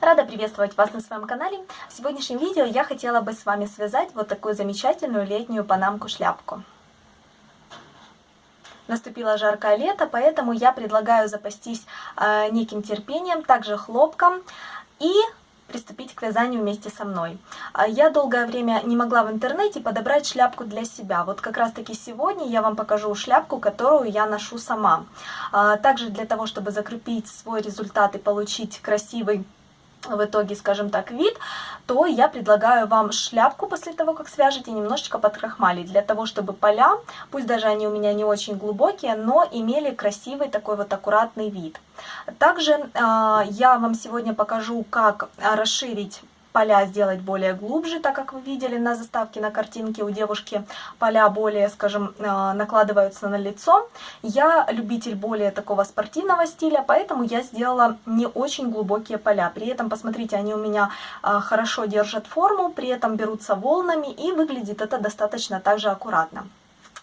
Рада приветствовать вас на своем канале. В сегодняшнем видео я хотела бы с вами связать вот такую замечательную летнюю панамку-шляпку. Наступило жаркое лето, поэтому я предлагаю запастись э, неким терпением, также хлопком и приступить к вязанию вместе со мной. А я долгое время не могла в интернете подобрать шляпку для себя. Вот как раз таки сегодня я вам покажу шляпку, которую я ношу сама. А также для того, чтобы закрепить свой результат и получить красивый в итоге, скажем так, вид, то я предлагаю вам шляпку после того, как свяжете, немножечко подкрахмалить, для того, чтобы поля, пусть даже они у меня не очень глубокие, но имели красивый такой вот аккуратный вид. Также э, я вам сегодня покажу, как расширить поля сделать более глубже, так как вы видели на заставке на картинке у девушки поля более, скажем, э, накладываются на лицо. Я любитель более такого спортивного стиля, поэтому я сделала не очень глубокие поля. При этом, посмотрите, они у меня э, хорошо держат форму, при этом берутся волнами и выглядит это достаточно также аккуратно.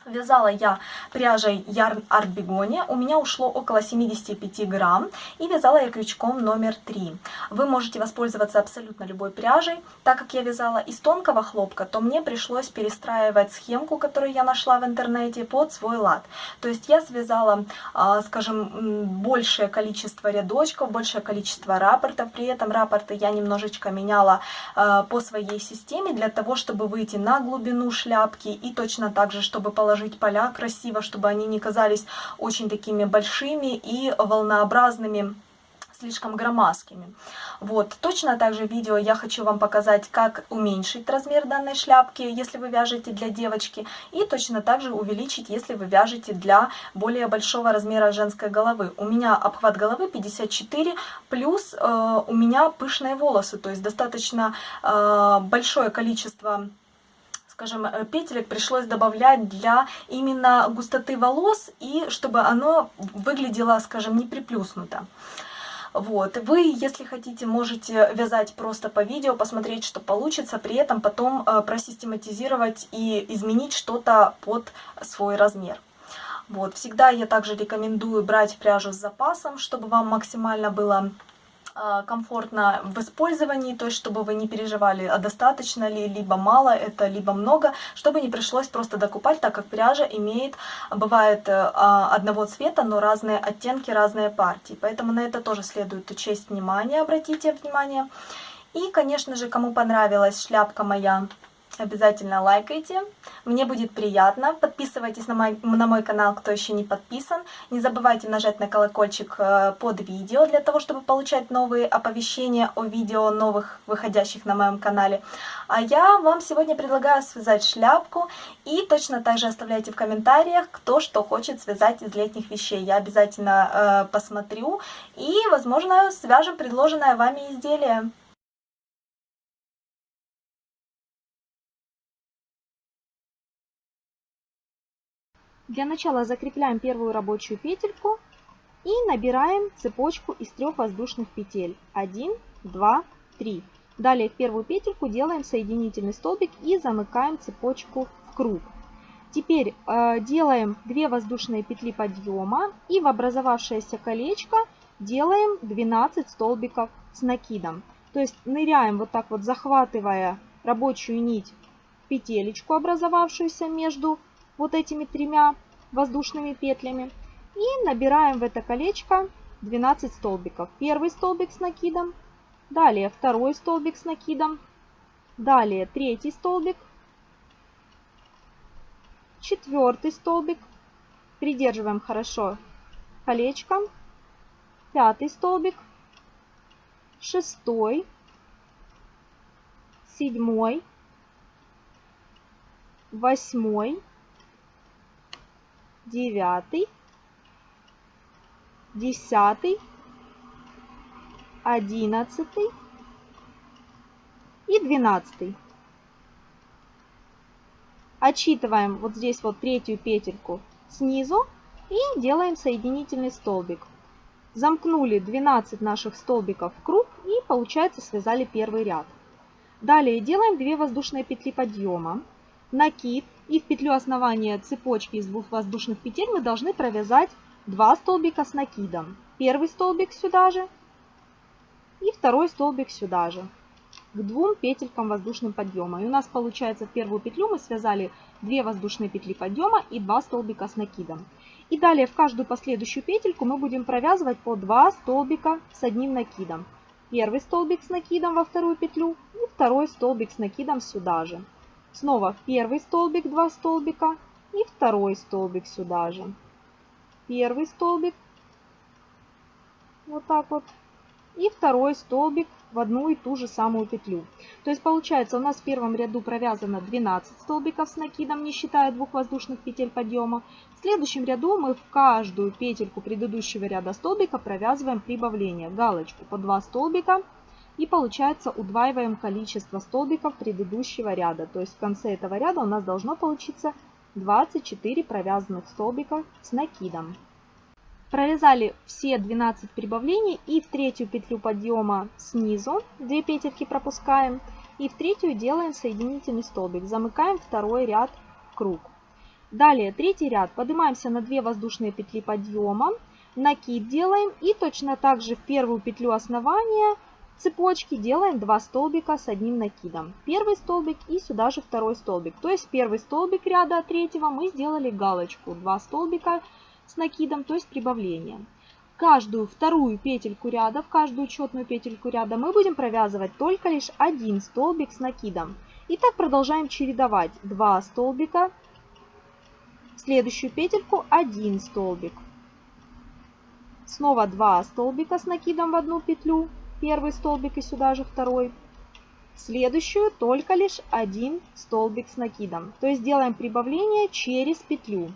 Вязала я пряжей Yarn Art Begonia, у меня ушло около 75 грамм, и вязала я крючком номер 3. Вы можете воспользоваться абсолютно любой пряжей. Так как я вязала из тонкого хлопка, то мне пришлось перестраивать схемку, которую я нашла в интернете, под свой лад. То есть я связала, а, скажем, большее количество рядочков, большее количество рапортов, при этом рапорты я немножечко меняла а, по своей системе, для того, чтобы выйти на глубину шляпки, и точно так же, чтобы положить расположить поля красиво, чтобы они не казались очень такими большими и волнообразными слишком громоздкими. Вот, точно так же в видео я хочу вам показать, как уменьшить размер данной шляпки, если вы вяжете для девочки, и точно так же увеличить, если вы вяжете для более большого размера женской головы. У меня обхват головы 54, плюс э, у меня пышные волосы, то есть достаточно э, большое количество скажем, э, петелек пришлось добавлять для именно густоты волос и чтобы оно выглядело, скажем, не приплюснуто. Вот. Вы, если хотите, можете вязать просто по видео, посмотреть, что получится, при этом потом э, просистематизировать и изменить что-то под свой размер. Вот. Всегда я также рекомендую брать пряжу с запасом, чтобы вам максимально было комфортно в использовании, то есть чтобы вы не переживали, а достаточно ли, либо мало это, либо много, чтобы не пришлось просто докупать, так как пряжа имеет, бывает э, а, одного цвета, но разные оттенки, разные партии. Поэтому на это тоже следует учесть внимание, обратите внимание. И, конечно же, кому понравилась шляпка моя Обязательно лайкайте, мне будет приятно. Подписывайтесь на мой, на мой канал, кто еще не подписан. Не забывайте нажать на колокольчик э, под видео, для того, чтобы получать новые оповещения о видео новых, выходящих на моем канале. А я вам сегодня предлагаю связать шляпку. И точно так же оставляйте в комментариях, кто что хочет связать из летних вещей. Я обязательно э, посмотрю и, возможно, свяжем предложенное вами изделие. Для начала закрепляем первую рабочую петельку и набираем цепочку из трех воздушных петель. 1, 2, 3. Далее в первую петельку делаем соединительный столбик и замыкаем цепочку в круг. Теперь э, делаем 2 воздушные петли подъема и в образовавшееся колечко делаем 12 столбиков с накидом. То есть ныряем вот так вот, захватывая рабочую нить петелечку, образовавшуюся между вот этими тремя воздушными петлями. И набираем в это колечко 12 столбиков. Первый столбик с накидом, далее второй столбик с накидом, далее третий столбик, четвертый столбик, придерживаем хорошо колечко, пятый столбик, шестой, седьмой, восьмой, девятый, десятый, одиннадцатый и двенадцатый. Отсчитываем вот здесь вот третью петельку снизу и делаем соединительный столбик. Замкнули 12 наших столбиков в круг и получается связали первый ряд. Далее делаем 2 воздушные петли подъема, накид и в петлю основания цепочки из двух воздушных петель мы должны провязать 2 столбика с накидом. Первый столбик сюда же, и второй столбик сюда же, к двум петелькам воздушным подъема. И у нас получается в первую петлю мы связали 2 воздушные петли подъема и 2 столбика с накидом. И далее в каждую последующую петельку мы будем провязывать по 2 столбика с одним накидом. Первый столбик с накидом во вторую петлю и второй столбик с накидом сюда же. Снова в первый столбик 2 столбика и второй столбик сюда же. Первый столбик, вот так вот, и второй столбик в одну и ту же самую петлю. То есть получается у нас в первом ряду провязано 12 столбиков с накидом, не считая двух воздушных петель подъема. В следующем ряду мы в каждую петельку предыдущего ряда столбика провязываем прибавление, галочку по 2 столбика. И получается удваиваем количество столбиков предыдущего ряда. То есть в конце этого ряда у нас должно получиться 24 провязанных столбика с накидом. Провязали все 12 прибавлений и в третью петлю подъема снизу 2 петельки пропускаем и в третью делаем соединительный столбик. Замыкаем второй ряд круг. Далее третий ряд поднимаемся на 2 воздушные петли подъема, накид делаем и точно так же в первую петлю основания цепочки делаем 2 столбика с одним накидом. Первый столбик и сюда же второй столбик. То есть первый столбик ряда третьего мы сделали галочку 2 столбика с накидом, то есть прибавлением. Каждую вторую петельку ряда, в каждую четную петельку ряда мы будем провязывать только лишь один столбик с накидом. И так продолжаем чередовать 2 столбика, в следующую петельку 1 столбик. Снова 2 столбика с накидом в одну петлю, первый столбик и сюда же второй. следующую только лишь один столбик с накидом. То есть делаем прибавление через петлю.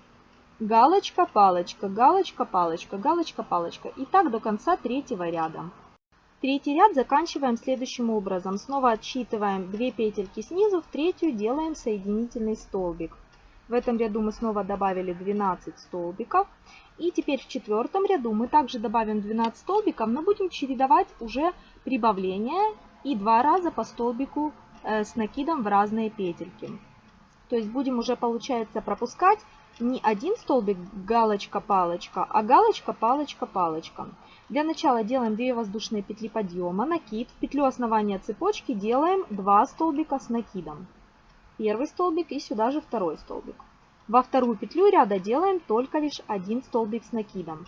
Галочка, палочка, галочка, палочка, галочка, палочка. И так до конца третьего ряда. Третий ряд заканчиваем следующим образом. Снова отсчитываем 2 петельки снизу, в третью делаем соединительный столбик. В этом ряду мы снова добавили 12 столбиков. И теперь в четвертом ряду мы также добавим 12 столбиков, но будем чередовать уже прибавления и два раза по столбику э, с накидом в разные петельки. То есть будем уже, получается, пропускать не один столбик галочка-палочка, а галочка-палочка-палочка. Для начала делаем 2 воздушные петли подъема, накид. В петлю основания цепочки делаем 2 столбика с накидом. Первый столбик и сюда же второй столбик. Во вторую петлю ряда делаем только лишь один столбик с накидом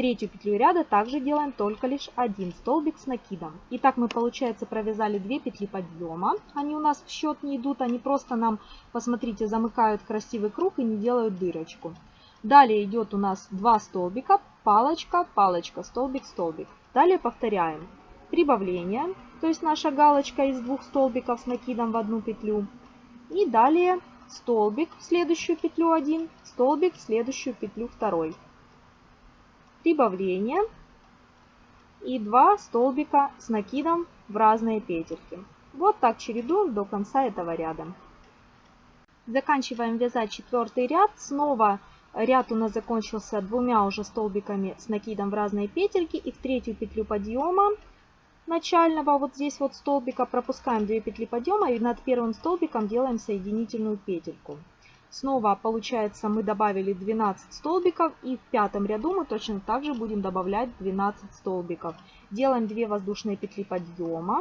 третью петлю ряда также делаем только лишь один столбик с накидом. Итак, мы, получается, провязали 2 петли подъема. Они у нас в счет не идут, они просто нам, посмотрите, замыкают красивый круг и не делают дырочку. Далее идет у нас 2 столбика, палочка, палочка, столбик, столбик. Далее повторяем прибавление, то есть наша галочка из двух столбиков с накидом в одну петлю. И далее столбик в следующую петлю 1, столбик в следующую петлю второй прибавление и 2 столбика с накидом в разные петельки. Вот так чередуем до конца этого ряда. Заканчиваем вязать четвертый ряд. Снова ряд у нас закончился двумя уже столбиками с накидом в разные петельки. И в третью петлю подъема начального вот здесь вот столбика пропускаем 2 петли подъема и над первым столбиком делаем соединительную петельку. Снова получается мы добавили 12 столбиков и в пятом ряду мы точно так же будем добавлять 12 столбиков. Делаем 2 воздушные петли подъема.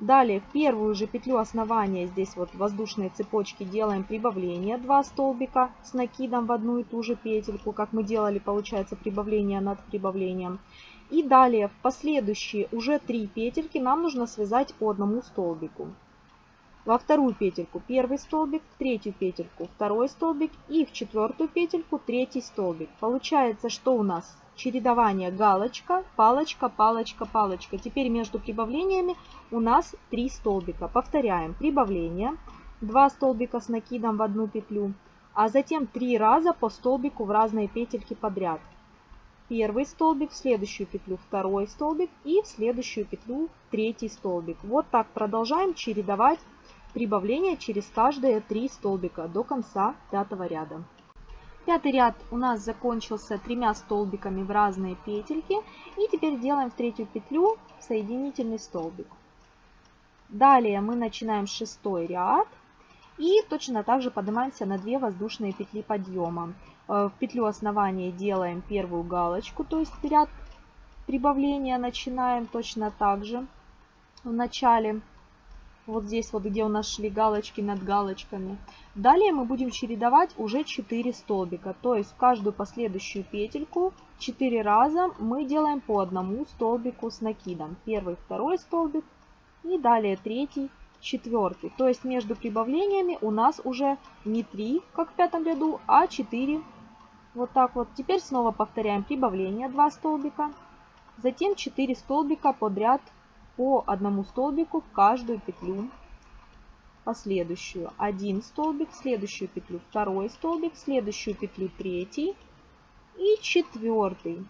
Далее в первую же петлю основания здесь вот воздушные цепочки делаем прибавление 2 столбика с накидом в одну и ту же петельку, как мы делали получается прибавление над прибавлением. И далее в последующие уже 3 петельки нам нужно связать по одному столбику во вторую петельку первый столбик, в третью петельку второй столбик и в четвертую петельку третий столбик. Получается, что у нас чередование галочка, палочка, палочка, палочка. Теперь между прибавлениями у нас 3 столбика. Повторяем прибавление, 2 столбика с накидом в одну петлю, а затем 3 раза по столбику в разные петельки подряд. Первый столбик, в следующую петлю второй столбик и в следующую петлю третий столбик. Вот так продолжаем чередовать прибавление через каждые три столбика до конца пятого ряда. Пятый ряд у нас закончился тремя столбиками в разные петельки. И теперь делаем в третью петлю соединительный столбик. Далее мы начинаем шестой ряд. И точно так же поднимаемся на 2 воздушные петли подъема. Э, в петлю основания делаем первую галочку, то есть ряд прибавления начинаем точно так же. В начале, вот здесь вот, где у нас шли галочки над галочками. Далее мы будем чередовать уже 4 столбика. То есть в каждую последующую петельку 4 раза мы делаем по одному столбику с накидом. Первый, второй столбик и далее третий, четвертый. То есть между прибавлениями у нас уже не 3, как в пятом ряду, а 4. Вот так вот. Теперь снова повторяем прибавление 2 столбика. Затем 4 столбика подряд по одному столбику в каждую петлю. Последующую один столбик, следующую петлю второй столбик, следующую петлю третий и четвертый.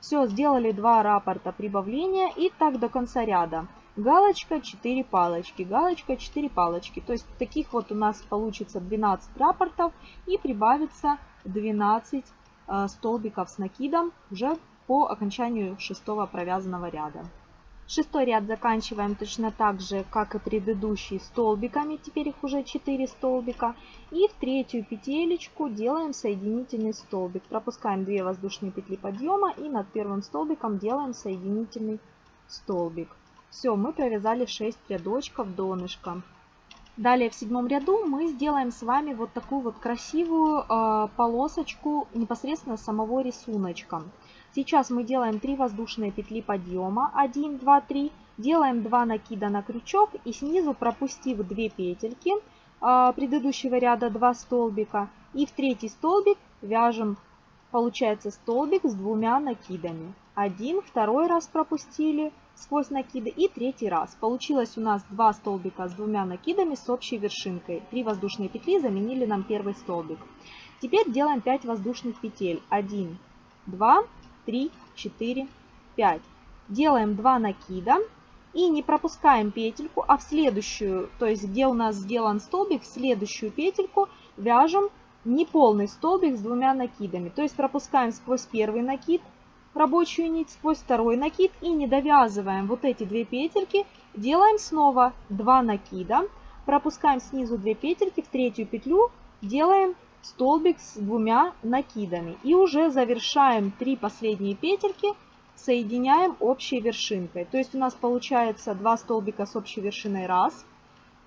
Все, сделали два раппорта прибавления и так до конца ряда галочка 4 палочки, галочка 4 палочки. То есть таких вот у нас получится 12 рапортов и прибавится 12 э, столбиков с накидом уже по окончанию шестого провязанного ряда. Шестой ряд заканчиваем точно так же, как и предыдущий, столбиками. Теперь их уже 4 столбика. И в третью петелечку делаем соединительный столбик. Пропускаем 2 воздушные петли подъема и над первым столбиком делаем соединительный столбик. Все, мы провязали 6 рядочков донышка. Далее в седьмом ряду мы сделаем с вами вот такую вот красивую э, полосочку непосредственно самого рисуночка. Сейчас мы делаем 3 воздушные петли подъема, 1, 2, 3, делаем 2 накида на крючок и снизу пропустив 2 петельки э, предыдущего ряда 2 столбика и в третий столбик вяжем, получается столбик с двумя накидами. Один, второй раз пропустили, сквозь накиды и третий раз. Получилось у нас два столбика с двумя накидами с общей вершинкой. Три воздушные петли заменили нам первый столбик. Теперь делаем 5 воздушных петель. 1, 2, 3, 4, 5. Делаем 2 накида и не пропускаем петельку, а в следующую, то есть где у нас сделан столбик, в следующую петельку вяжем неполный столбик с двумя накидами. То есть пропускаем сквозь первый накид, рабочую нить сквозь второй накид и не довязываем вот эти две петельки, делаем снова 2 накида, пропускаем снизу 2 петельки, в третью петлю делаем столбик с двумя накидами и уже завершаем 3 последние петельки, соединяем общей вершинкой. То есть у нас получается 2 столбика с общей вершиной раз,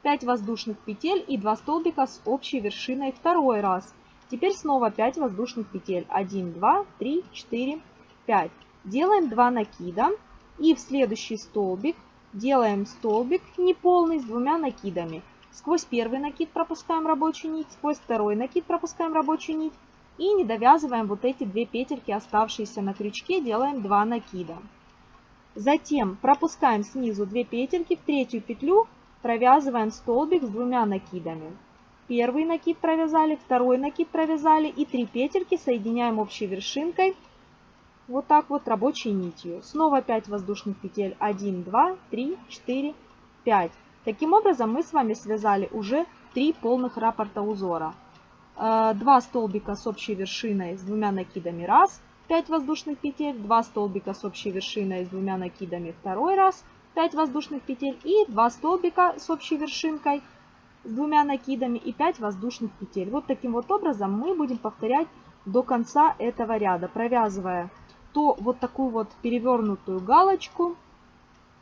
5 воздушных петель и 2 столбика с общей вершиной второй раз. Теперь снова 5 воздушных петель. 1, 2, 3, 4, 5. Делаем 2 накида и в следующий столбик делаем столбик неполный с двумя накидами. Сквозь первый накид пропускаем рабочую нить, сквозь второй накид пропускаем рабочую нить и не довязываем вот эти две петельки, оставшиеся на крючке, делаем 2 накида. Затем пропускаем снизу 2 петельки, в третью петлю провязываем столбик с двумя накидами. Первый накид провязали, второй накид провязали и 3 петельки соединяем общей вершинкой вот так вот рабочей нитью. Снова 5 воздушных петель. 1, 2, 3, 4, 5. Таким образом мы с вами связали уже 3 полных раппорта узора. 2 э, столбика с общей вершиной с двумя накидами раз, 5 воздушных петель, 2 столбика с общей вершиной с двумя накидами второй раз, 5 воздушных петель и 2 столбика с общей вершинкой с двумя накидами и 5 воздушных петель. Вот таким вот образом мы будем повторять до конца этого ряда, провязывая то вот такую вот перевернутую галочку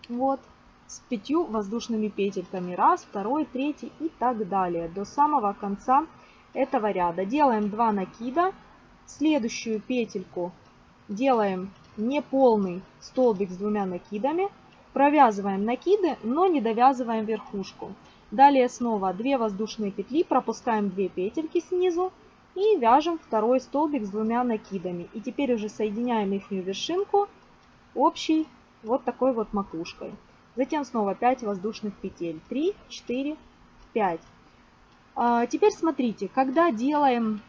вот с пятью воздушными петельками. Раз, второй, третий и так далее до самого конца этого ряда. Делаем 2 накида. Следующую петельку делаем неполный столбик с двумя накидами. Провязываем накиды, но не довязываем верхушку. Далее снова 2 воздушные петли, пропускаем 2 петельки снизу и вяжем второй столбик с двумя накидами. И теперь уже соединяем их вершинку общей вот такой вот макушкой. Затем снова 5 воздушных петель. 3, 4, 5. А, теперь смотрите, когда делаем,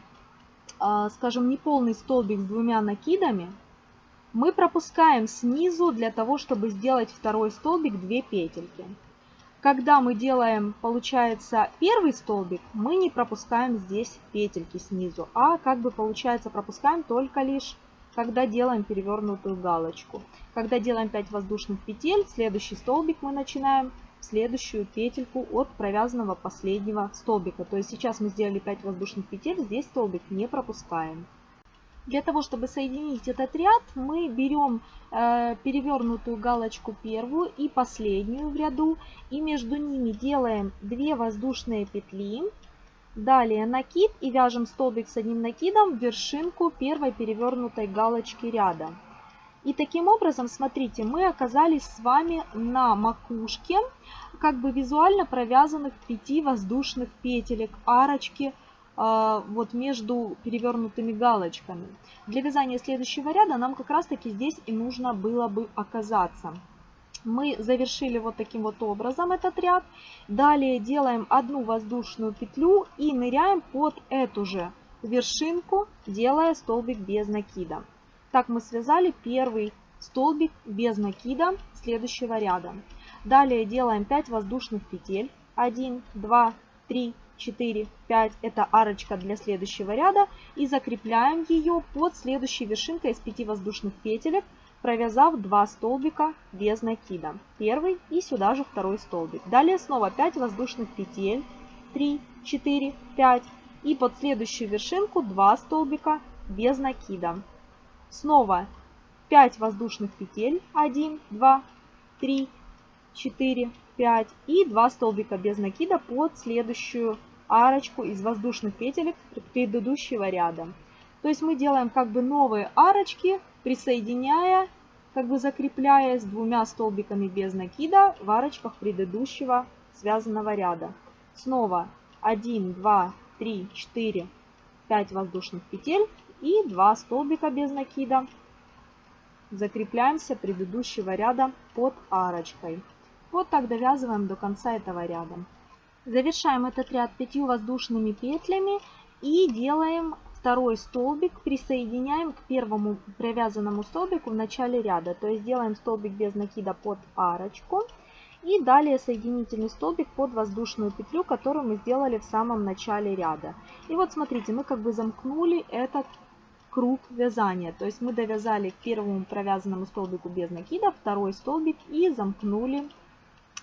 а, скажем, неполный столбик с двумя накидами, мы пропускаем снизу для того, чтобы сделать второй столбик 2 петельки. Когда мы делаем, получается, первый столбик, мы не пропускаем здесь петельки снизу, а как бы получается пропускаем только лишь, когда делаем перевернутую галочку. Когда делаем 5 воздушных петель, следующий столбик мы начинаем следующую петельку от провязанного последнего столбика. То есть сейчас мы сделали 5 воздушных петель, здесь столбик не пропускаем. Для того, чтобы соединить этот ряд, мы берем э, перевернутую галочку первую и последнюю в ряду. И между ними делаем 2 воздушные петли. Далее накид и вяжем столбик с одним накидом в вершинку первой перевернутой галочки ряда. И таким образом, смотрите, мы оказались с вами на макушке, как бы визуально провязанных 5 воздушных петелек, арочки, вот между перевернутыми галочками. Для вязания следующего ряда нам как раз таки здесь и нужно было бы оказаться. Мы завершили вот таким вот образом этот ряд. Далее делаем одну воздушную петлю и ныряем под эту же вершинку, делая столбик без накида. Так мы связали первый столбик без накида следующего ряда. Далее делаем 5 воздушных петель. 1, 2, 3, 4, 5. Это арочка для следующего ряда. И закрепляем ее под следующей вершинкой из 5 воздушных петелек, провязав 2 столбика без накида. Первый и сюда же второй столбик. Далее снова 5 воздушных петель. 3, 4, 5. И под следующую вершинку 2 столбика без накида. Снова 5 воздушных петель. 1, 2, 3, 4, 5 и 2 столбика без накида под следующую арочку из воздушных петелек предыдущего ряда. То есть мы делаем как бы новые арочки, присоединяя, как бы закрепляя с двумя столбиками без накида в арочках предыдущего связанного ряда. Снова 1, 2, 3, 4, 5 воздушных петель и 2 столбика без накида. Закрепляемся предыдущего ряда под арочкой. Вот так довязываем до конца этого ряда. Завершаем этот ряд 5 воздушными петлями и делаем второй столбик, присоединяем к первому провязанному столбику в начале ряда. То есть делаем столбик без накида под арочку. И далее соединительный столбик под воздушную петлю, которую мы сделали в самом начале ряда. И вот смотрите, мы как бы замкнули этот круг вязания. То есть мы довязали к первому провязанному столбику без накида, второй столбик и замкнули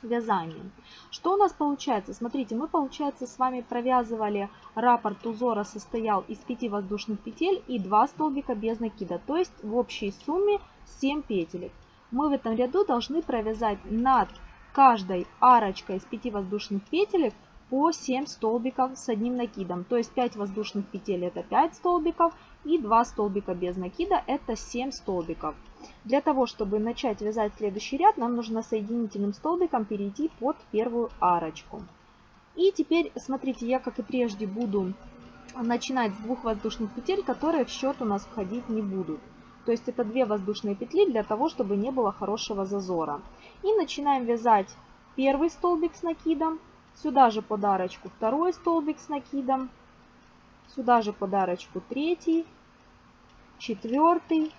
вязанием. Что у нас получается? Смотрите, мы, получается, с вами провязывали раппорт узора состоял из 5 воздушных петель и 2 столбика без накида, то есть в общей сумме 7 петелек. Мы в этом ряду должны провязать над каждой арочкой из 5 воздушных петелек по 7 столбиков с одним накидом. То есть 5 воздушных петель это 5 столбиков и 2 столбика без накида это 7 столбиков. Для того, чтобы начать вязать следующий ряд, нам нужно соединительным столбиком перейти под первую арочку. И теперь, смотрите, я как и прежде буду начинать с двух воздушных петель, которые в счет у нас входить не будут. То есть это две воздушные петли для того, чтобы не было хорошего зазора. И начинаем вязать первый столбик с накидом, сюда же подарочку второй столбик с накидом, сюда же подарочку третий, четвертый,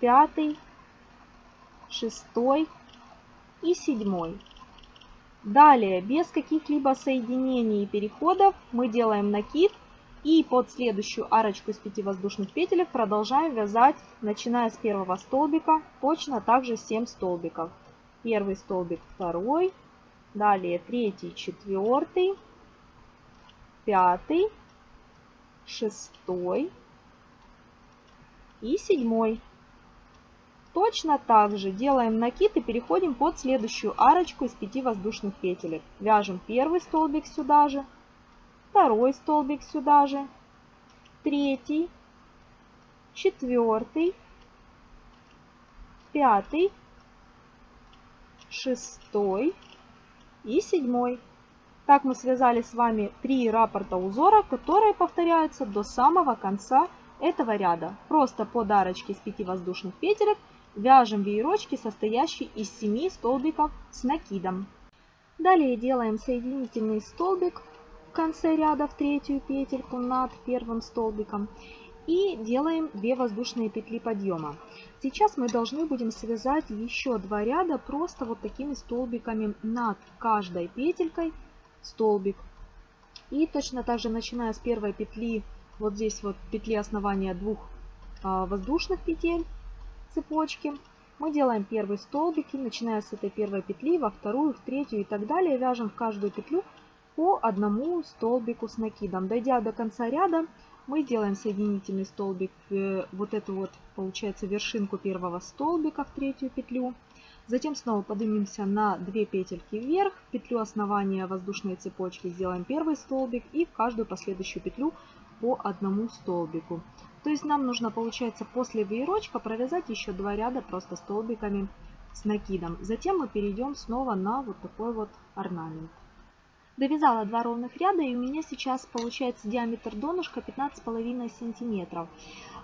пятый, шестой и седьмой. Далее, без каких-либо соединений и переходов, мы делаем накид и под следующую арочку из 5 воздушных петелек продолжаем вязать, начиная с первого столбика, точно также 7 столбиков. Первый столбик, второй, далее третий, четвертый, пятый, шестой и седьмой. Точно так же делаем накид и переходим под следующую арочку из 5 воздушных петелек. Вяжем первый столбик сюда же, второй столбик сюда же, третий, четвертый, пятый, шестой и седьмой. Так мы связали с вами три раппорта узора, которые повторяются до самого конца этого ряда. Просто под арочки из 5 воздушных петелек Вяжем веерочки, состоящие из 7 столбиков с накидом. Далее делаем соединительный столбик в конце ряда в третью петельку над первым столбиком. И делаем 2 воздушные петли подъема. Сейчас мы должны будем связать еще два ряда просто вот такими столбиками над каждой петелькой столбик. И точно так же начиная с первой петли, вот здесь вот петли основания двух а, воздушных петель, цепочки. Мы делаем первый столбик и начиная с этой первой петли, во вторую, в третью и так далее, вяжем в каждую петлю по одному столбику с накидом. Дойдя до конца ряда, Мы делаем соединительный столбик, в вот эту вот, получается, вершинку первого столбика в третью петлю. Затем снова поднимемся на 2 петельки вверх, в петлю основания воздушной цепочки сделаем первый столбик и в каждую последующую петлю по одному столбику. То есть нам нужно, получается, после веерочка провязать еще два ряда просто столбиками с накидом. Затем мы перейдем снова на вот такой вот орнамент. Довязала два ровных ряда и у меня сейчас получается диаметр донышка 15,5 сантиметров.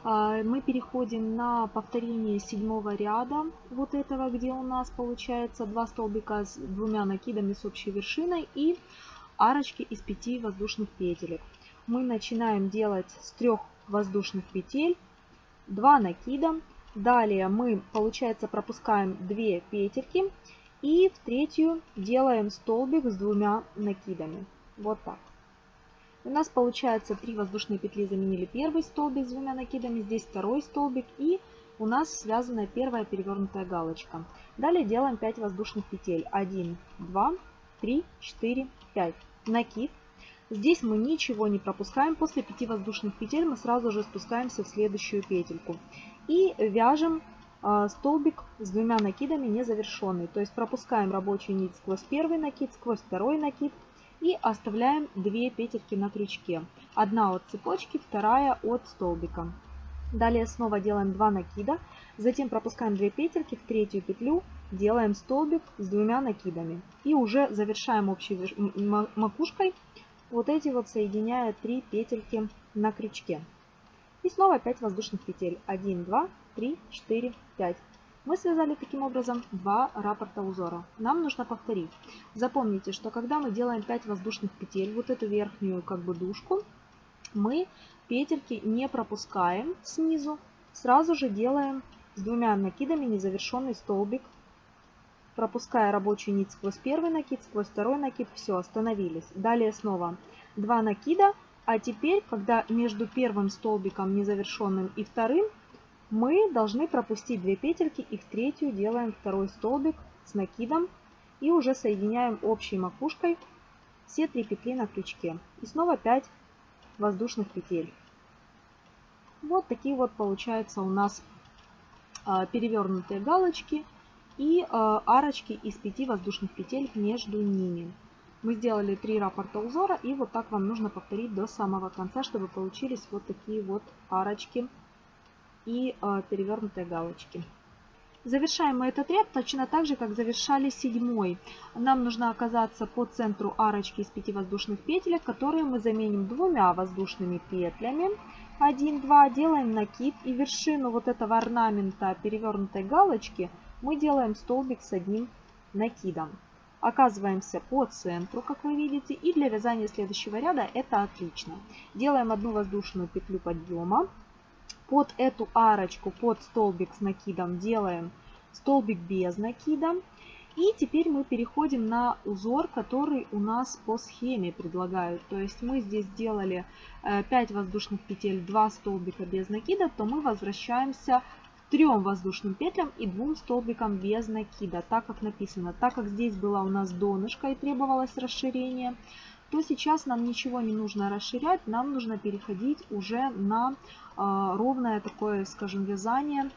А, мы переходим на повторение седьмого ряда вот этого, где у нас получается два столбика с двумя накидами с общей вершиной и арочки из пяти воздушных петелек. Мы начинаем делать с трех воздушных петель, 2 накида. Далее мы, получается, пропускаем 2 петельки и в третью делаем столбик с двумя накидами. Вот так. У нас получается 3 воздушные петли заменили первый столбик с двумя накидами, здесь второй столбик и у нас связана первая перевернутая галочка. Далее делаем 5 воздушных петель. 1, 2, 3, 4, 5. Накид. Здесь мы ничего не пропускаем. После 5 воздушных петель мы сразу же спускаемся в следующую петельку. И вяжем столбик с двумя накидами незавершенный. То есть пропускаем рабочую нить сквозь первый накид, сквозь второй накид и оставляем 2 петельки на крючке. Одна от цепочки, вторая от столбика. Далее снова делаем 2 накида, затем пропускаем 2 петельки в третью петлю, делаем столбик с двумя накидами. И уже завершаем общей макушкой вот эти вот соединяя 3 петельки на крючке. И снова 5 воздушных петель. 1, 2, 3, 4, 5. Мы связали таким образом два раппорта узора. Нам нужно повторить. Запомните, что когда мы делаем 5 воздушных петель, вот эту верхнюю как бы дужку, мы петельки не пропускаем снизу, сразу же делаем с двумя накидами незавершенный столбик пропуская рабочую нить сквозь первый накид, сквозь второй накид, все, остановились. Далее снова два накида, а теперь, когда между первым столбиком незавершенным и вторым, мы должны пропустить две петельки и в третью делаем второй столбик с накидом и уже соединяем общей макушкой все три петли на крючке. И снова 5 воздушных петель. Вот такие вот получаются у нас а, перевернутые галочки и э, арочки из 5 воздушных петель между ними. Мы сделали 3 раппорта узора и вот так вам нужно повторить до самого конца, чтобы получились вот такие вот арочки и э, перевернутые галочки. Завершаем мы этот ряд точно так же, как завершали седьмой. Нам нужно оказаться по центру арочки из 5 воздушных петелек, которые мы заменим двумя воздушными петлями. 1, 2, делаем накид и вершину вот этого орнамента перевернутой галочки – мы делаем столбик с одним накидом. Оказываемся по центру, как вы видите, и для вязания следующего ряда это отлично. Делаем одну воздушную петлю подъема. Под эту арочку, под столбик с накидом делаем столбик без накида. И теперь мы переходим на узор, который у нас по схеме предлагают. То есть мы здесь сделали 5 э, воздушных петель, 2 столбика без накида, то мы возвращаемся трем воздушным петлям и двум столбикам без накида, так как написано. Так как здесь была у нас донышко и требовалось расширение, то сейчас нам ничего не нужно расширять, нам нужно переходить уже на ровное такое, скажем, вязание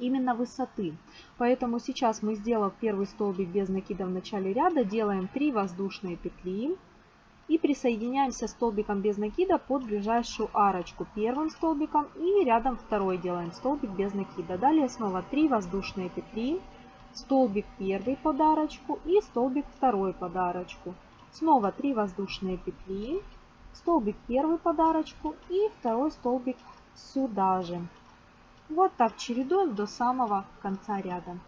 именно высоты. Поэтому сейчас мы, сделав первый столбик без накида в начале ряда, делаем 3 воздушные петли и присоединяемся столбиком без накида под ближайшую арочку первым столбиком и рядом второй делаем столбик без накида. Далее снова 3 воздушные петли, столбик первый под арочку и столбик второй под арочку. Снова 3 воздушные петли, столбик первый под арочку и второй столбик сюда же. Вот так чередуем до самого конца ряда.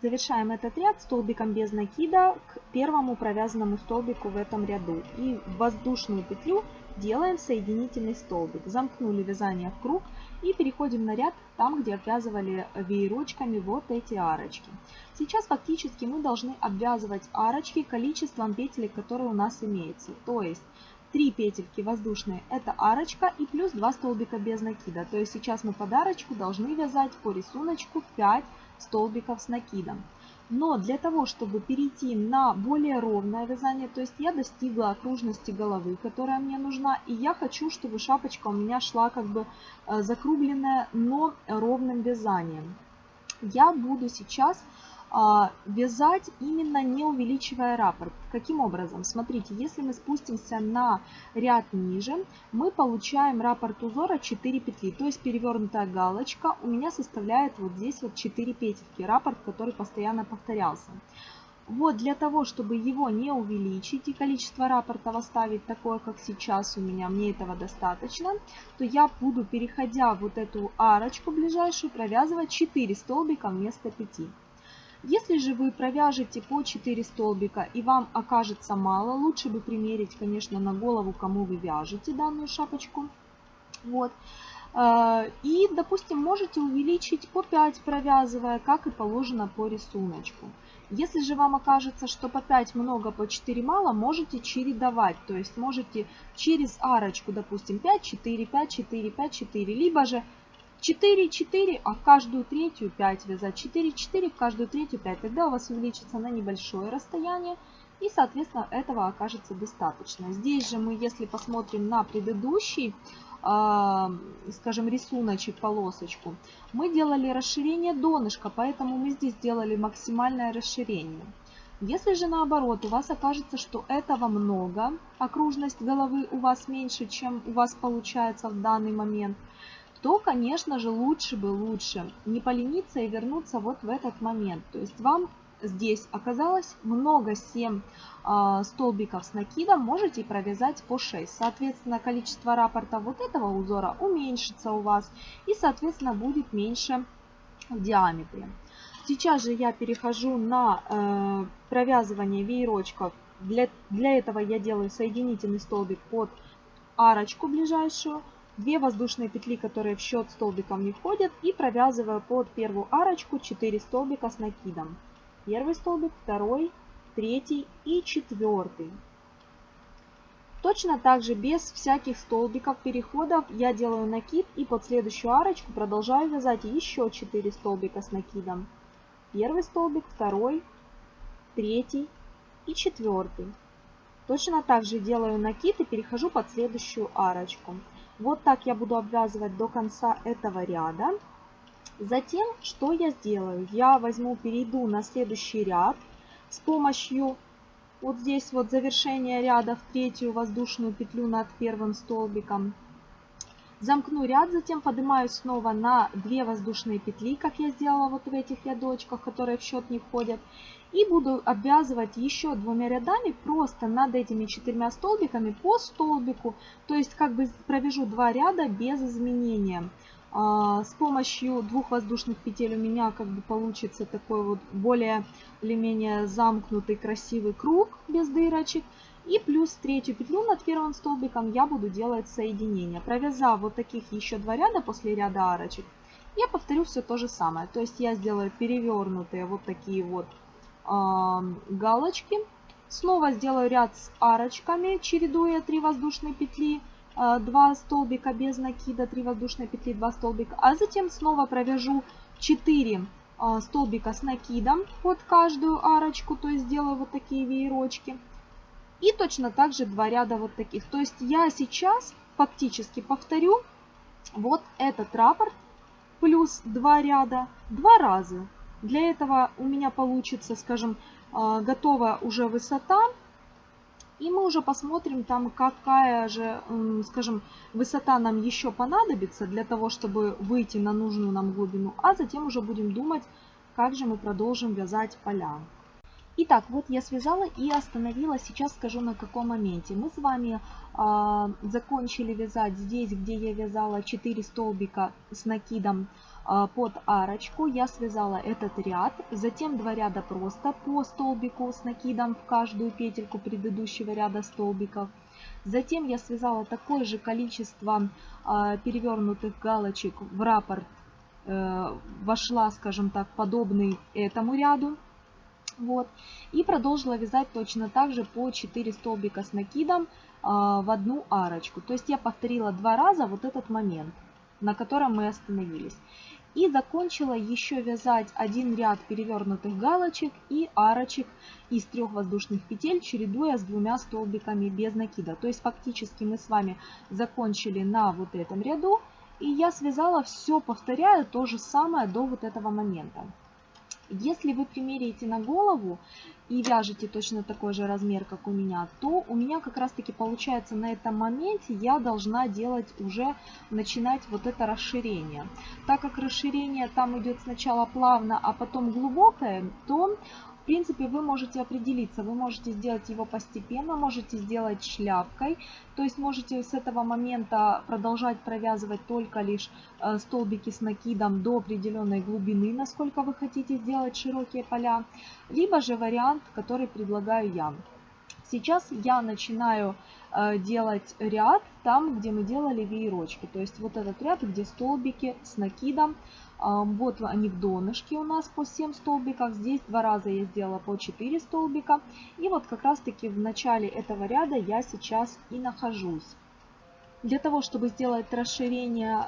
Завершаем этот ряд столбиком без накида к первому провязанному столбику в этом ряду. И в воздушную петлю делаем соединительный столбик. Замкнули вязание в круг и переходим на ряд там, где обвязывали веерочками вот эти арочки. Сейчас фактически мы должны обвязывать арочки количеством петель, которые у нас имеются. То есть 3 петельки воздушные это арочка и плюс 2 столбика без накида. То есть сейчас мы под арочку должны вязать по рисунку 5 столбиков с накидом. Но для того, чтобы перейти на более ровное вязание, то есть я достигла окружности головы, которая мне нужна, и я хочу, чтобы шапочка у меня шла как бы э, закругленная, но ровным вязанием. Я буду сейчас вязать именно не увеличивая раппорт. Каким образом? Смотрите, если мы спустимся на ряд ниже, мы получаем раппорт узора 4 петли, то есть перевернутая галочка у меня составляет вот здесь вот 4 петельки, раппорт, который постоянно повторялся. Вот для того, чтобы его не увеличить и количество раппортов оставить такое, как сейчас у меня, мне этого достаточно, то я буду, переходя вот эту арочку ближайшую, провязывать 4 столбика вместо 5. Если же вы провяжете по 4 столбика и вам окажется мало, лучше бы примерить, конечно, на голову, кому вы вяжете данную шапочку. Вот. Э, и, допустим, можете увеличить по 5, провязывая, как и положено по рисунку. Если же вам окажется, что по 5 много, по 4 мало, можете чередовать. То есть можете через арочку, допустим, 5, 4, 5, 4, 5, 4. Либо же 4, 4, а в каждую третью 5 вязать. 4, 4, в каждую третью 5. Тогда у вас увеличится на небольшое расстояние. И, соответственно, этого окажется достаточно. Здесь же мы, если посмотрим на предыдущий, э, скажем, рисуночек, полосочку, мы делали расширение донышка, поэтому мы здесь делали максимальное расширение. Если же наоборот, у вас окажется, что этого много, окружность головы у вас меньше, чем у вас получается в данный момент, то, конечно же, лучше бы лучше не полениться и вернуться вот в этот момент. То есть вам здесь оказалось много 7 э, а, столбиков с накидом, можете провязать по 6. Соответственно, количество раппорта вот этого узора уменьшится у вас и, соответственно, будет меньше в диаметре. Сейчас же я перехожу на э, провязывание веерочков. Для, для этого я делаю соединительный столбик под арочку ближайшую. 2 воздушные петли, которые в счет столбиком не входят, и провязываю под первую арочку 4 столбика с накидом. Первый столбик, второй, третий и четвертый. Точно так же без всяких столбиков переходов я делаю накид и под следующую арочку продолжаю вязать еще 4 столбика с накидом. Первый столбик, второй, третий и четвертый. Точно так же делаю накид и перехожу под следующую арочку. Вот так я буду обвязывать до конца этого ряда. Затем, что я сделаю? Я возьму, перейду на следующий ряд с помощью вот здесь вот завершения ряда в третью воздушную петлю над первым столбиком. Замкну ряд, затем поднимаюсь снова на 2 воздушные петли, как я сделала вот в этих рядочках, которые в счет не входят. И буду обвязывать еще двумя рядами просто над этими четырьмя столбиками по столбику. То есть как бы провяжу два ряда без изменения. А, с помощью двух воздушных петель у меня как бы получится такой вот более или менее замкнутый красивый круг без дырочек. И плюс третью петлю над первым столбиком я буду делать соединение. Провязав вот таких еще два ряда после ряда арочек, я повторю все то же самое. То есть я сделаю перевернутые вот такие вот галочки. Снова сделаю ряд с арочками, чередуя 3 воздушные петли, 2 столбика без накида, 3 воздушные петли, 2 столбика. А затем снова провяжу 4 столбика с накидом под каждую арочку, то есть сделаю вот такие веерочки. И точно так же два ряда вот таких. То есть я сейчас фактически повторю вот этот раппорт плюс два ряда два раза. Для этого у меня получится, скажем, а, готовая уже высота. И мы уже посмотрим там, какая же, скажем, высота нам еще понадобится для того, чтобы выйти на нужную нам глубину. А затем уже будем думать, как же мы продолжим вязать поля. Итак, вот я связала и остановила. Сейчас скажу на каком моменте. Мы с вами э, закончили вязать здесь, где я вязала 4 столбика с накидом а, под арочку я связала этот ряд, затем два ряда просто по столбику с накидом в каждую петельку предыдущего ряда столбиков. Затем я связала такое же количество а, перевернутых галочек в раппорт, э, вошла, скажем так, подобный этому ряду. Вот. И продолжила вязать точно так же по 4 столбика с накидом а, в одну арочку. То есть я повторила два раза вот этот момент, на котором мы остановились. И закончила еще вязать один ряд перевернутых галочек и арочек из трех воздушных петель, чередуя с двумя столбиками без накида. То есть фактически мы с вами закончили на вот этом ряду. И я связала все, повторяю, то же самое до вот этого момента. Если вы примеряете на голову и вяжете точно такой же размер, как у меня, то у меня как раз таки получается на этом моменте я должна делать уже, начинать вот это расширение. Так как расширение там идет сначала плавно, а потом глубокое, то принципе, вы можете определиться, вы можете сделать его постепенно, можете сделать шляпкой, то есть можете с этого момента продолжать провязывать только лишь э, столбики с накидом до определенной глубины, насколько вы хотите сделать широкие поля, либо же вариант, который предлагаю я. Сейчас я начинаю э, делать ряд там, где мы делали веерочки. То есть вот этот ряд, где столбики с накидом. Вот они в донышке у нас по 7 столбиков. Здесь два раза я сделала по 4 столбика. И вот как раз таки в начале этого ряда я сейчас и нахожусь. Для того, чтобы сделать расширение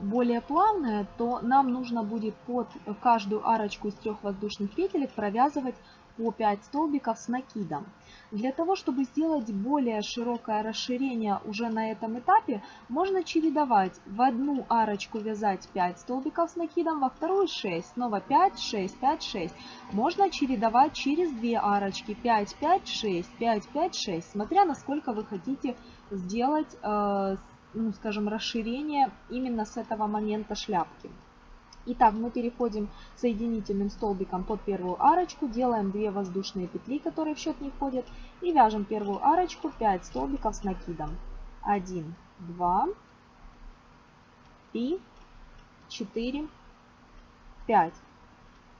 более плавное, то нам нужно будет под каждую арочку из трех воздушных петелек провязывать по 5 столбиков с накидом. Для того, чтобы сделать более широкое расширение уже на этом этапе, можно чередовать. В одну арочку вязать 5 столбиков с накидом, во вторую 6, снова 5, 6, 5, 6. Можно чередовать через 2 арочки 5, 5, 6, 5, 5, 6, смотря насколько вы хотите сделать, э, ну, скажем, расширение именно с этого момента шляпки. Итак, мы переходим соединительным столбиком под первую арочку, делаем 2 воздушные петли, которые в счет не входят, и вяжем первую арочку 5 столбиков с накидом. 1, 2, 3, 4, 5.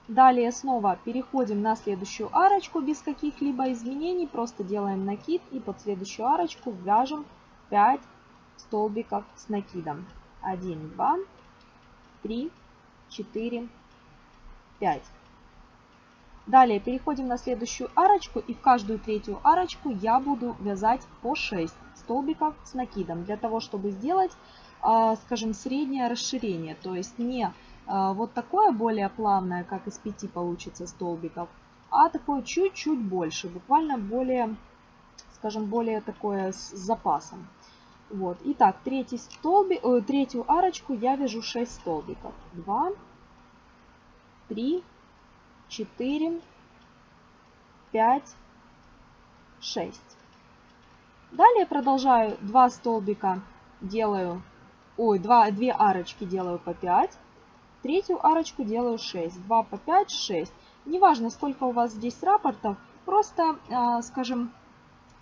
Далее снова переходим на следующую арочку без каких-либо изменений, просто делаем накид и под следующую арочку вяжем 5 столбиков с накидом. 1, 2, 3, 4, 5. Далее переходим на следующую арочку и в каждую третью арочку я буду вязать по 6 столбиков с накидом для того, чтобы сделать, а, скажем, среднее расширение. То есть не а, вот такое более плавное, как из 5 получится столбиков, а такое чуть-чуть больше, буквально более, скажем, более такое с запасом. Вот. Итак, третий столбик, э, третью арочку я вяжу 6 столбиков. 2, 3, 4, 5, 6. Далее продолжаю 2 столбика делаю, ой, 2, 2 арочки делаю по 5. Третью арочку делаю 6. 2 по 5, 6. Неважно, сколько у вас здесь рапортов, просто, э, скажем,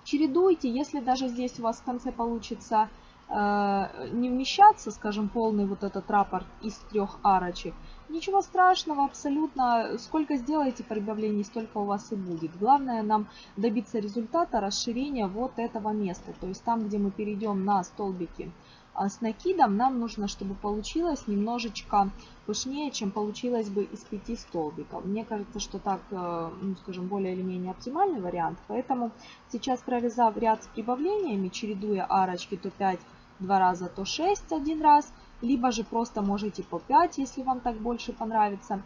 чередуйте. Если даже здесь у вас в конце получится э, не вмещаться, скажем, полный вот этот раппорт из трех арочек, ничего страшного абсолютно. Сколько сделаете прибавлений, столько у вас и будет. Главное нам добиться результата расширения вот этого места. То есть там, где мы перейдем на столбики с накидом нам нужно, чтобы получилось немножечко пышнее, чем получилось бы из пяти столбиков. Мне кажется, что так, э, ну, скажем, более или менее оптимальный вариант. Поэтому сейчас провязав ряд с прибавлениями, чередуя арочки то 5 два раза, то 6 один раз, либо же просто можете по 5, если вам так больше понравится,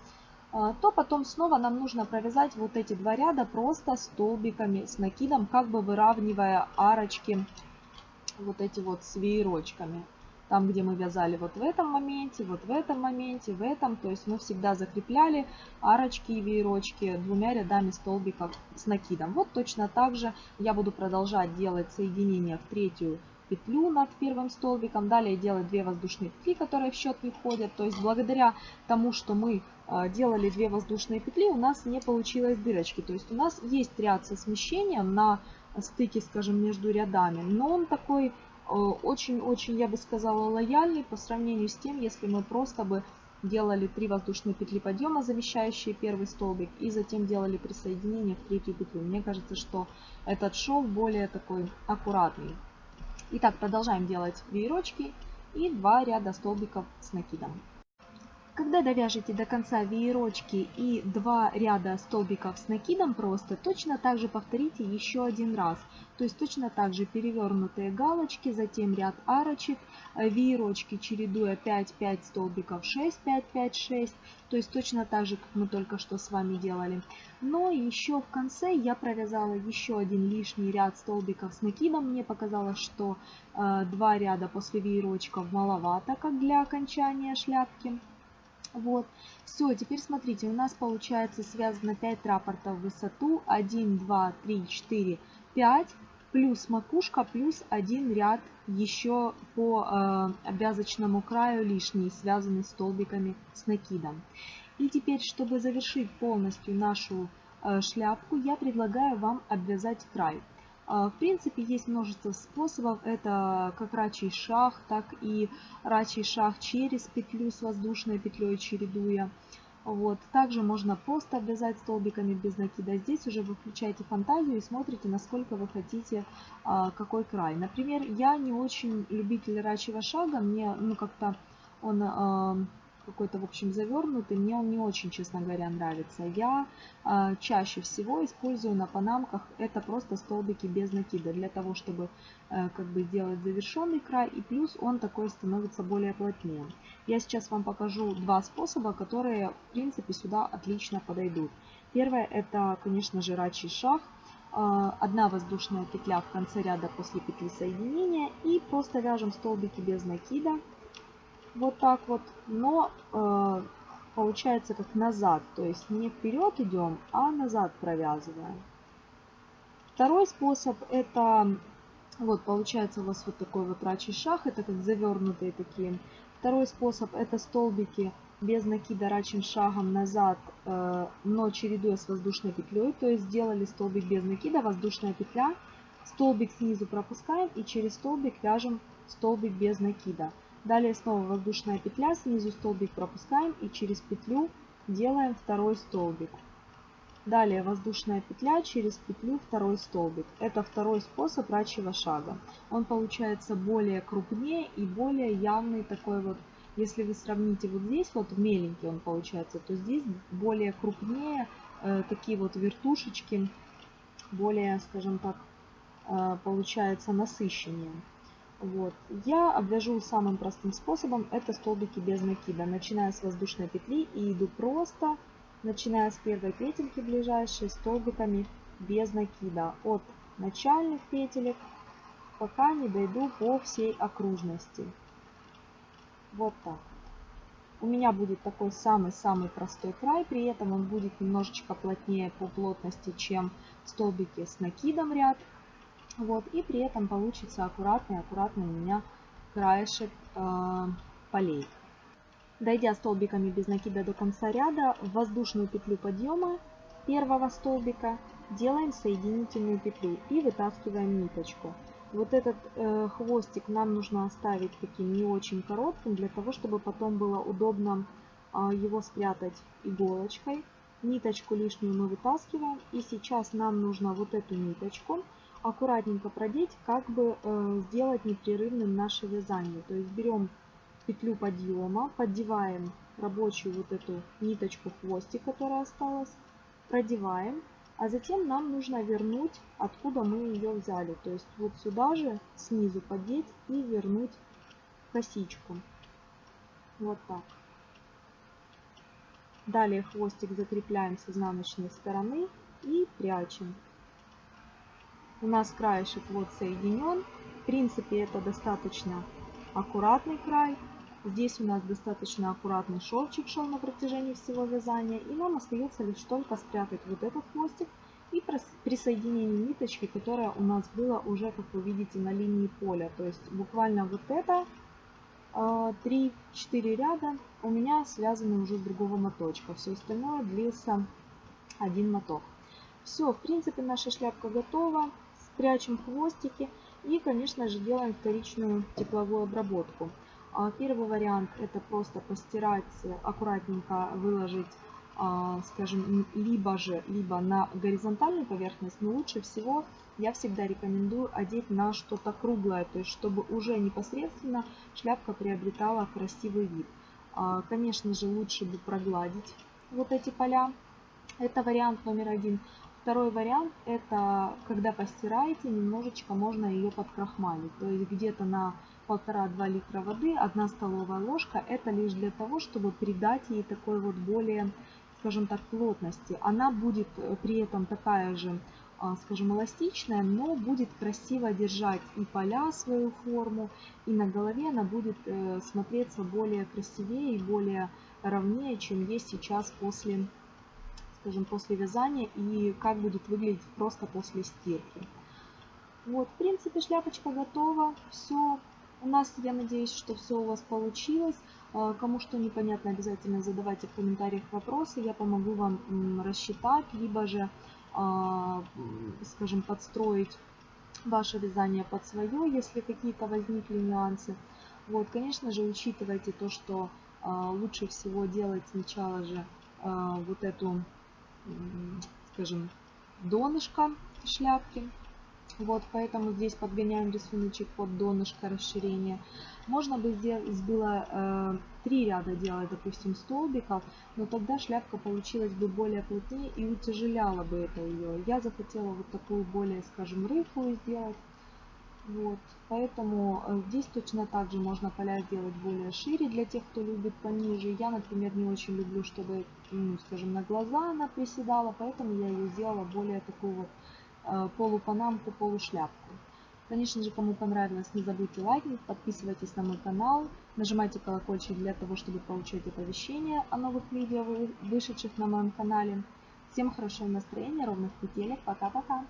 э, то потом снова нам нужно провязать вот эти два ряда просто столбиками с накидом, как бы выравнивая арочки вот эти вот с веерочками. Там, где мы вязали вот в этом моменте, вот в этом моменте, в этом. То есть мы всегда закрепляли арочки и веерочки двумя рядами столбиков с накидом. Вот точно так же я буду продолжать делать соединение в третью петлю над первым столбиком. Далее делать 2 воздушные петли, которые в счет не входят. То есть благодаря тому, что мы э, делали 2 воздушные петли, у нас не получилось дырочки. То есть у нас есть ряд со смещением на стыке, скажем, между рядами. Но он такой э, очень-очень, я бы сказала, лояльный по сравнению с тем, если мы просто бы делали 3 воздушные петли подъема, замещающие первый столбик, и затем делали присоединение в третью петлю. Мне кажется, что этот шов более такой аккуратный. Итак, продолжаем делать веерочки и два ряда столбиков с накидом. Когда довяжете до конца веерочки и два ряда столбиков с накидом просто, точно так же повторите еще один раз. То есть точно так же перевернутые галочки, затем ряд арочек, э, веерочки чередуя 5-5 столбиков, 6-5-5-6. То есть точно так же, как мы только что с вами делали. Но еще в конце я провязала еще один лишний ряд столбиков с накидом. Мне показалось, что э, два ряда после веерочков маловато, как для окончания шляпки. Вот. Все, теперь смотрите, у нас получается связано 5 рапортов в высоту. 1, 2, 3, 4, 5. Плюс макушка, плюс один ряд еще по э, обвязочному краю лишний, связанный столбиками с накидом. И теперь, чтобы завершить полностью нашу э, шляпку, я предлагаю вам обвязать край. А, в принципе, есть множество способов. Это как рачий шаг, так и рачий шаг через петлю с воздушной петлей чередуя. Вот. Также можно просто обвязать столбиками без накида. Здесь уже вы включаете фантазию и смотрите, насколько вы хотите, а, какой край. Например, я не очень любитель рачьего шага. Мне ну, как-то он а, какой-то, в общем, завернутый. Мне он не очень, честно говоря, нравится. Я э, чаще всего использую на панамках это просто столбики без накида, для того, чтобы э, как бы сделать завершенный край. И плюс он такой становится более плотнее. Я сейчас вам покажу два способа, которые, в принципе, сюда отлично подойдут. Первое, это, конечно же, рачий шаг. Одна воздушная петля в конце ряда после петли соединения. И просто вяжем столбики без накида вот так вот, но э, получается как назад, то есть не вперед идем, а назад провязываем. Второй способ это, вот получается у вас вот такой вот рачий шаг, это как завернутые такие. Второй способ это столбики без накида рачим шагом назад, э, но чередуя с воздушной петлей, то есть сделали столбик без накида, воздушная петля, столбик снизу пропускаем и через столбик вяжем столбик без накида. Далее снова воздушная петля, снизу столбик пропускаем и через петлю делаем второй столбик. Далее воздушная петля, через петлю второй столбик. Это второй способ рачьего шага. Он получается более крупнее и более явный такой вот. Если вы сравните вот здесь, вот меленький он получается, то здесь более крупнее, э, такие вот вертушечки, более, скажем так, э, получается насыщеннее. Вот. Я обвяжу самым простым способом, это столбики без накида. Начиная с воздушной петли и иду просто, начиная с первой петельки ближайшей, столбиками без накида. От начальных петелек, пока не дойду по всей окружности. Вот так. У меня будет такой самый-самый простой край, при этом он будет немножечко плотнее по плотности, чем столбики с накидом ряд. Вот, и при этом получится аккуратный-аккуратный у меня краешек э, полей. Дойдя столбиками без накида до конца ряда, в воздушную петлю подъема первого столбика делаем соединительную петлю и вытаскиваем ниточку. Вот этот э, хвостик нам нужно оставить таким не очень коротким, для того, чтобы потом было удобно э, его спрятать иголочкой. Ниточку лишнюю мы вытаскиваем. И сейчас нам нужно вот эту ниточку аккуратненько продеть, как бы э, сделать непрерывным наше вязание. То есть берем петлю подъема, поддеваем рабочую вот эту ниточку хвостик, которая осталась, продеваем, а затем нам нужно вернуть, откуда мы ее взяли. То есть вот сюда же снизу поддеть и вернуть косичку. Вот так. Далее хвостик закрепляем с изнаночной стороны и прячем. У нас краешек вот соединен. В принципе, это достаточно аккуратный край. Здесь у нас достаточно аккуратный шовчик шел на протяжении всего вязания. И нам остается лишь только спрятать вот этот хвостик и присоединение ниточки, которая у нас была уже, как вы видите, на линии поля. То есть буквально вот это 3-4 а, ряда у меня связаны уже с другого моточка. Все остальное длился один моток. Все, в принципе, наша шляпка готова прячем хвостики и, конечно же, делаем вторичную тепловую обработку. А, первый вариант это просто постирать, аккуратненько выложить, а, скажем, либо же либо на горизонтальную поверхность, но лучше всего я всегда рекомендую одеть на что-то круглое, то есть чтобы уже непосредственно шляпка приобретала красивый вид. А, конечно же, лучше бы прогладить вот эти поля. Это вариант номер один. Второй вариант, это когда постираете, немножечко можно ее подкрахмалить. То есть где-то на полтора-два литра воды, одна столовая ложка. Это лишь для того, чтобы придать ей такой вот более, скажем так, плотности. Она будет э, при этом такая же, а, скажем, эластичная, но будет красиво держать и поля свою форму, и на голове она будет э, смотреться более красивее и более ровнее, чем есть сейчас после скажем, после вязания и как будет выглядеть просто после стирки. Вот, в принципе, шляпочка готова. Все. У нас, я надеюсь, что все у вас получилось. А, кому что непонятно, обязательно задавайте в комментариях вопросы. Я помогу вам рассчитать, либо же, а, скажем, подстроить ваше вязание под свое, если какие-то возникли нюансы. Вот, конечно же, учитывайте то, что а, лучше всего делать сначала же вот эту скажем, донышко шляпки. Вот, поэтому здесь подгоняем рисуночек под донышко расширения. Можно бы здесь было э, три ряда делать, допустим, столбиков, но тогда шляпка получилась бы более плотнее и утяжеляла бы это ее. Я захотела вот такую более, скажем, рыхлую сделать. Вот, поэтому э, здесь точно так же можно поля сделать более шире для тех, кто любит пониже. Я, например, не очень люблю, чтобы, ну, скажем, на глаза она приседала, поэтому я ее сделала более такую вот э, полупанамку, полушляпку. Конечно же, кому понравилось, не забудьте лайкнуть, подписывайтесь на мой канал, нажимайте колокольчик для того, чтобы получать оповещения о новых видео, вышедших на моем канале. Всем хорошего настроения, ровных петелек, пока-пока!